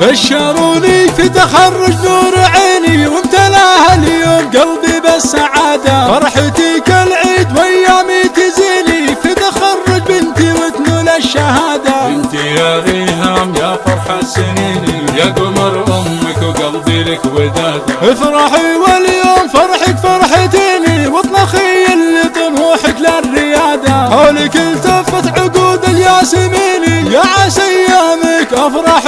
بشروني في تخرج نور عيني وامتلاها اليوم قلبي بالسعادة. فرحتي كالعيد وأيامي تزيني في تخرج بنتي وتنول الشهادة. بنتي يا ريهام يا فرحة سنيني يا قمر أمك وقلبي لك ودادة افرحي واليوم فرحك فرحتيني واطلخي اللي طموحك للريادة. حولك التفت عقود الياسميني يا عسى ايامك أفرح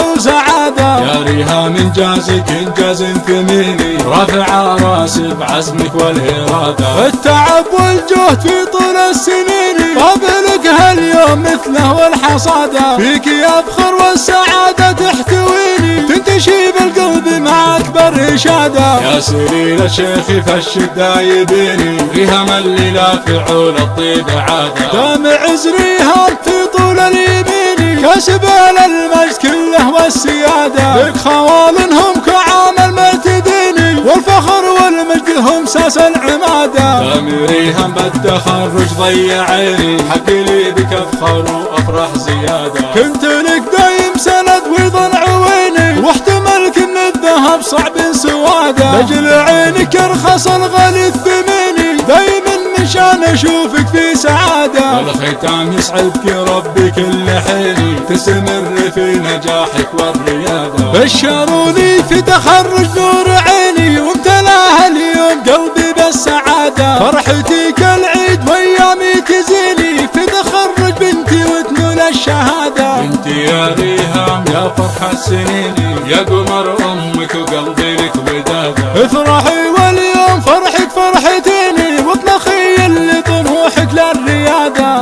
وسعادة يا ريهام انجازك انجاز ثميني رافع راسي بعزمك والإرادة. التعب والجهد في طول السنين. قابلك هاليوم مثله والحصادة فيك يفخر والسعادة تحتويني. تنتشي بالقلب مع أكبر إشادة يا سليل الشيخ فالشدة يبيني ريهام اللي لا فعول الطيب عادة دامع زريهم في طول اليمين. كسب المجد كله والسيادة. لك خوالنهم كعامل مرتديني والفخر والمجد هم ساس العمادة. ريهام بالتخرج ضيع عيني حق لي بك افخر وافرح زيادة. كنت لك دايم سند ويضن عويني واحتملك من الذهب صعب سواده لجل عينك ارخص الغالي دايما من شان أشوفك في سعادة. والختام يسعدك ربي كل حيني تستمر في نجاحك والريادة بشروني في تخرج نور عيني وامتلاها اليوم قلبي بالسعادة. فرحتي كالعيد وأيامي تزيني في تخرج بنتي وتنول الشهادة. بنتي يا ريهام يا فرحة سنيني يا قمر أمك وقلبي لك ودادة. افرحي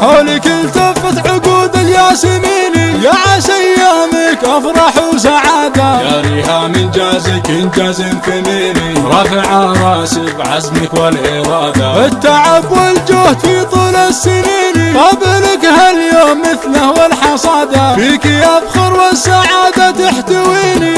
حولك التفت عقود الياسميني يا عسى أيامك أفرح وسعادة. يا ريهام انجازك انجاز ثميني رافع راسي بعزمك والإرادة. التعب والجهد في طول السنين قابلك هاليوم مثله والحصادة. فيك يفخر والسعادة تحتويني.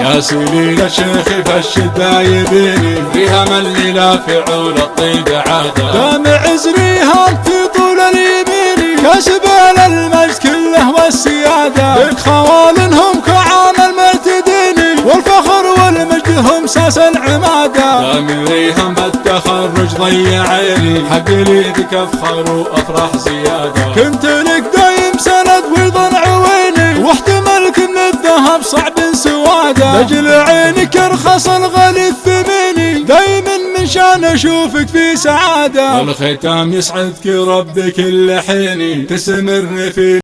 يا سليل الشيخ فالشدة يبيني ريهام اللي لا فعول الطيب عادة. دامع زريهم في طول اليمين كسب المجد كله والسيادة. لك خوالنهم كعامل مرتديني والفخر والمجد هم ساس العمادة. من ريهام بالتخرج ضيع عيني. حق لي بك افخر وافرح زيادة. كنت لك دايم سند ويضن عويني. واحتملك من الذهب صعب سواده لجل عينك ارخص الغالي الثميني دايما من شان أشوفك في سعادة. والختام يسعدك ربي كل حيني. تستمر في